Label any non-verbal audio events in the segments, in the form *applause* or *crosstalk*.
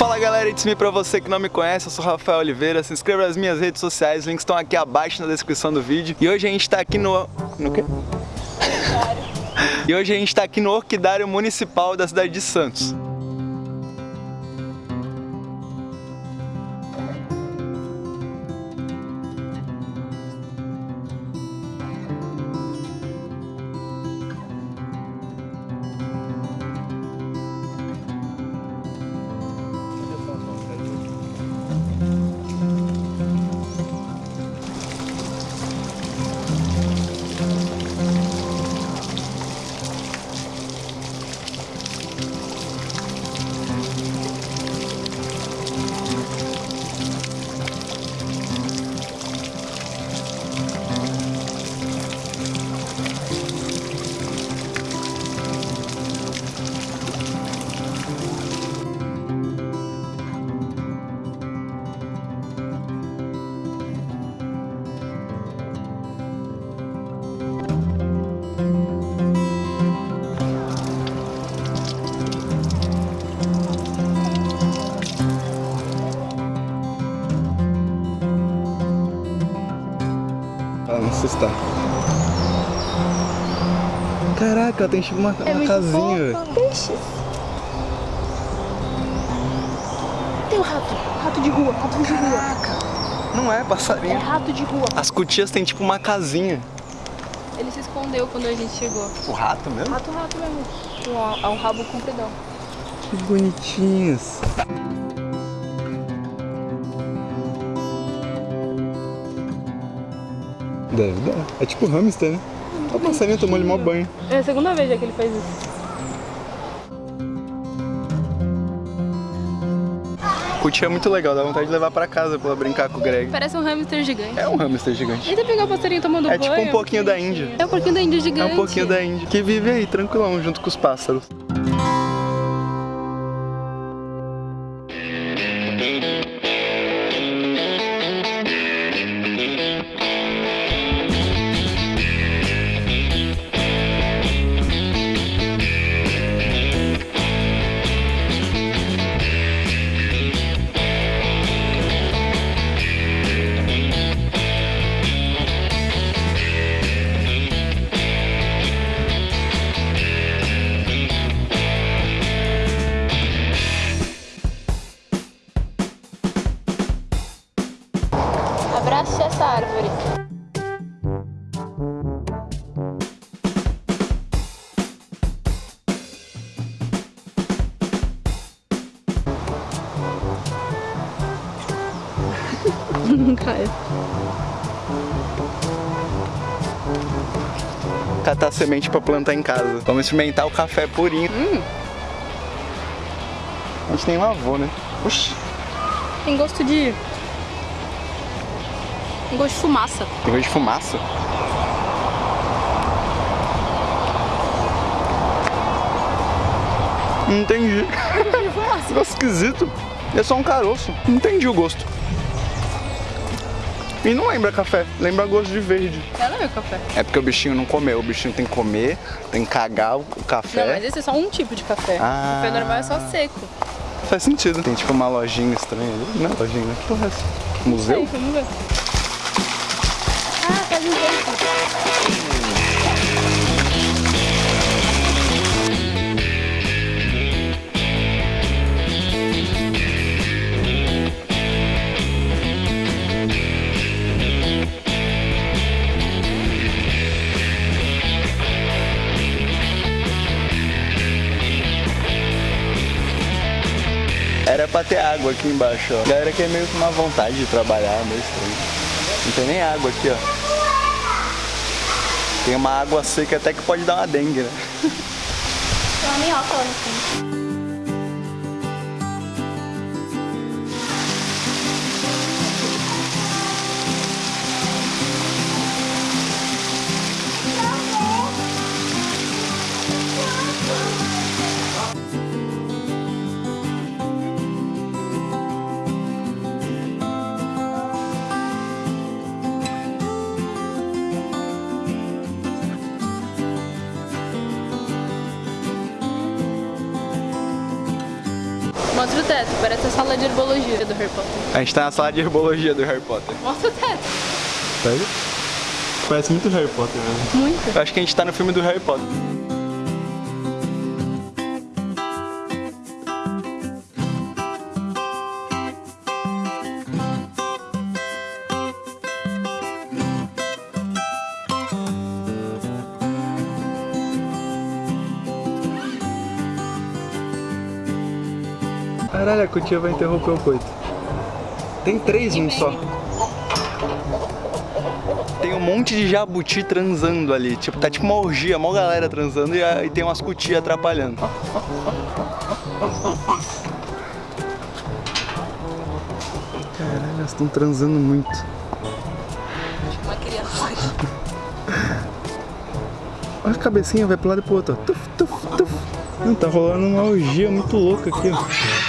Fala galera, it's me pra você que não me conhece, eu sou Rafael Oliveira, se inscreva nas minhas redes sociais, os links estão aqui abaixo na descrição do vídeo. E hoje a gente tá aqui no... no quê? e hoje a gente tá aqui no Orquidário Municipal da cidade de Santos. Pra não assustar. Caraca, tem tipo uma, É uma casinha, velho. Peixes. Tem o rato. Rato de rua. Rato de rua. Não é É passarinho. rato de rua. As cutias tem tipo uma casinha. Ele se escondeu quando a gente chegou. O rato mesmo? Rato, rato mesmo. Um, um rabo compridão. Que bonitinhos. Deve dar. É tipo hamster, né? O passarinho tomou ele mó banho. É a segunda vez já que ele faz isso. Cutia é muito legal, dá vontade de levar pra casa pra brincar com o Greg. Parece um hamster gigante. É um hamster gigante. E você pegar o passarinho tomando É banho. tipo um pouquinho da. Índia. É um pouquinho da Índia É gigante. um pouquinho da Índia. Que vive aí, tranquilão, junto com os pássaros. Não cai. Catar semente pra plantar em casa. Vamos experimentar o café purinho. Hum. A gente nem lavou, né? Oxi, Tem gosto de. Tem gosto de fumaça. tem gosto de fumaça. Não entendi. *laughs* Gosto esquisito. É só um caroço. Não entendi o gosto. E não lembra café, lembra gosto de verde. Ela é café. É porque o bichinho não comeu, o bichinho tem que comer, tem que cagar o café. Não, mas esse é só um tipo de café. Ah. O café normal é só seco. Faz sentido. Tem tipo uma lojinha estranha ali. Não é lojinha, né? Que porra é essa? Museu? Aí, vamos ver. Ah, faz um jeito. Ter água aqui embaixo, ó. A galera quer meio com uma vontade de trabalhar, meio estranho. Não tem nem água aqui, ó. Tem uma água seca até que pode dar uma dengue, né? Tem uma minhoca lá no. Teto, parece a sala de herbologia do Harry Potter. A gente tá na sala de herbologia do Harry Potter. Mostra o teto. Sério? Parece muito Harry Potter mesmo. Muito. Eu acho que a gente tá no filme do Harry Potter. Caralho, a cutia vai interromper o coito. Tem três em um só. Tem um monte de jabuti transando ali. Tipo, tá tipo uma orgia, uma galera transando e, aí tem umas cutias atrapalhando. Caralho, elas estão transando muito. Uma criança. *laughs* Olha a cabecinha, vai pro lado e pro outro. Tuf, tuf, tuf. Não, tá rolando uma orgia muito louca aqui, ó.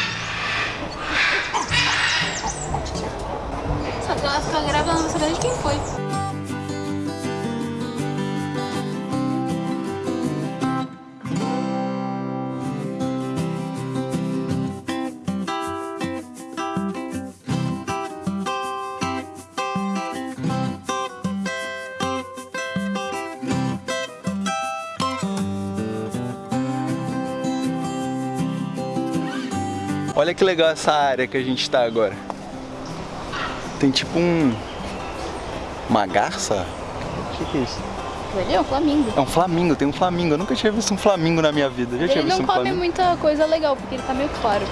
Fica grávida, não saber de quem foi. Olha que legal essa área que a gente tá agora. Tem tipo um... Uma garça? O que, que é isso? Ele é um flamingo. É um flamingo, tem um flamingo. Eu nunca tinha visto um flamingo na minha vida. Já tinha Ele visto não um come flamingo? muita coisa legal, porque ele tá meio claro.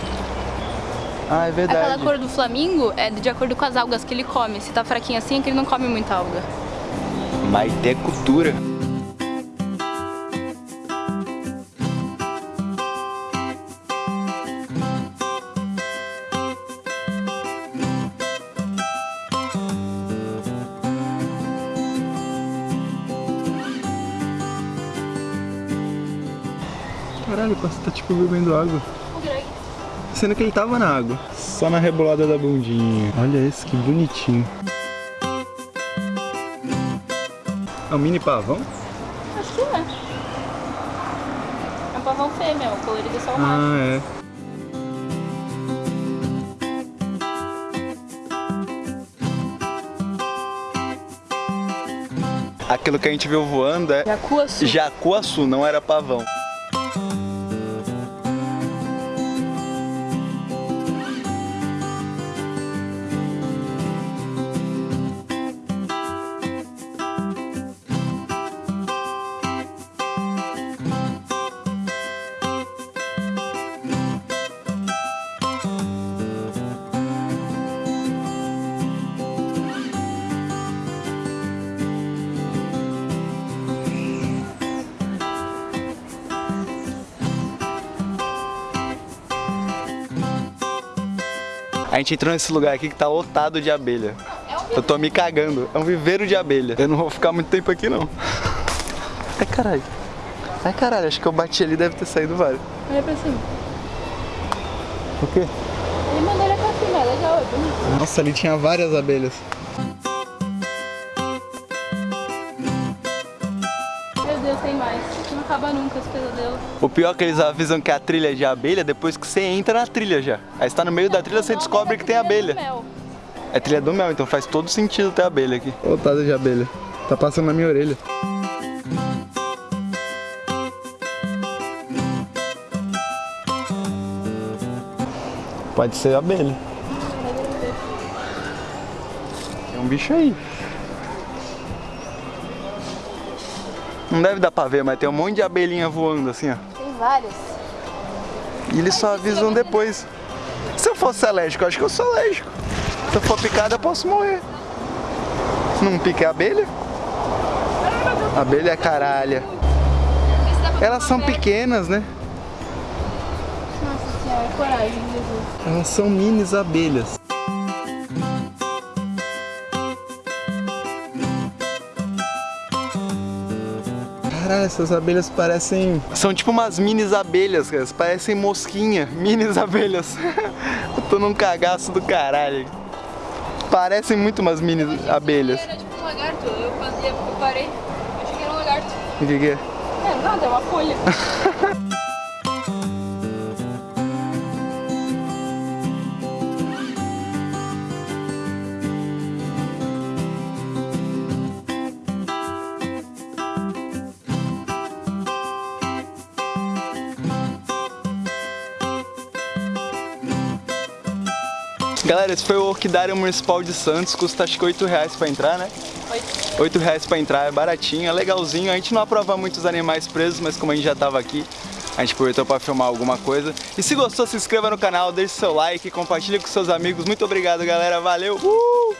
Ah, é verdade. Aquela cor do flamingo é de acordo com as algas que ele come. Se tá fraquinho assim, é que ele não come muita alga. Maite cultura. Caralho, o pássaro tá tipo bebendo água. Sendo que ele tava na água. Só na rebolada da bundinha. Olha esse, que bonitinho. É um mini pavão? Acho que é. É um pavão fêmea, o colorido é só o macho. Ah, é. Aquilo que a gente viu voando é Jacuaçu. jacuaçu, não era pavão. A gente entrou nesse lugar aqui que tá lotado de abelha. Eu tô me cagando. É um viveiro de abelha. Eu não vou ficar muito tempo aqui, não. Ai, caralho. Ai, caralho. Acho que eu bati ali deve ter saído vários. Olha pra cima. O quê? Ele mandou olhar pra cima, legal, é bonito. Nossa, ali tinha várias abelhas. Tem mais. Não acaba nunca esse pesadelo. O pior é que eles avisam que a trilha é de abelha depois que você entra na trilha já. Aí você tá no meio da trilha, você descobre que tem abelha. Mel. É trilha do mel, então faz todo sentido ter abelha aqui. Lotada de abelha. Tá passando na minha orelha. Pode ser abelha. Tem um bicho aí. Não deve dar pra ver, mas tem um monte de abelhinha voando assim, ó. Tem vários. E eles só avisam depois. Se eu fosse alérgico, eu acho que eu sou alérgico. Se eu for picado, eu posso morrer. Não pica a abelha? Abelha é caralha. Elas são pequenas, né? Nossa senhora, coragem, Jesus. Elas são minis abelhas. Caralho, essas abelhas parecem. São tipo umas minis abelhas, cara. Parecem mosquinha. *laughs* Minis abelhas. *laughs* Eu tô num cagaço do caralho. Parecem muito umas mini abelhas. Era tipo um lagarto, eu, fazia, eu parei, achei que era um lagarto. O que, que é? É, nada, é uma folha. *laughs* Galera, esse foi o Orquidário Municipal de Santos, custa acho que 8 reais pra entrar, né? 8. 8 reais pra entrar, é baratinho, é legalzinho. A gente não aprova muitos animais presos, mas como a gente já tava aqui, a gente aproveitou para filmar alguma coisa. E se gostou, se inscreva no canal, deixe seu like, compartilhe com seus amigos. Muito obrigado, galera. Valeu! Uh!